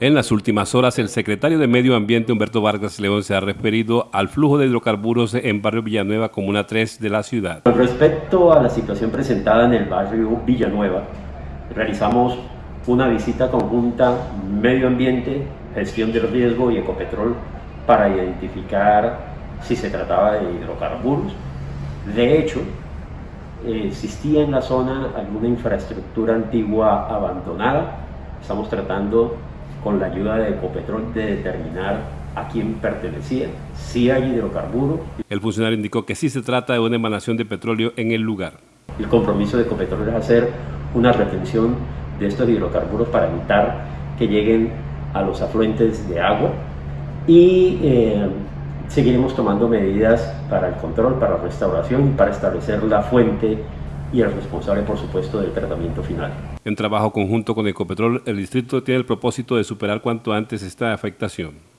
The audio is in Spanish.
En las últimas horas, el secretario de Medio Ambiente, Humberto Vargas León, se ha referido al flujo de hidrocarburos en Barrio Villanueva, Comuna 3 de la ciudad. Con respecto a la situación presentada en el barrio Villanueva, realizamos una visita conjunta Medio Ambiente, Gestión del Riesgo y Ecopetrol para identificar si se trataba de hidrocarburos. De hecho, existía en la zona alguna infraestructura antigua abandonada. Estamos tratando con la ayuda de Ecopetrol de determinar a quién pertenecía, si hay hidrocarburos. El funcionario indicó que sí se trata de una emanación de petróleo en el lugar. El compromiso de Ecopetrol es hacer una retención de estos hidrocarburos para evitar que lleguen a los afluentes de agua y eh, seguiremos tomando medidas para el control, para la restauración y para establecer la fuente y el responsable, por supuesto, del tratamiento final. En trabajo conjunto con Ecopetrol, el distrito tiene el propósito de superar cuanto antes esta afectación.